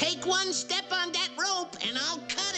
Take one step on that rope and I'll cut.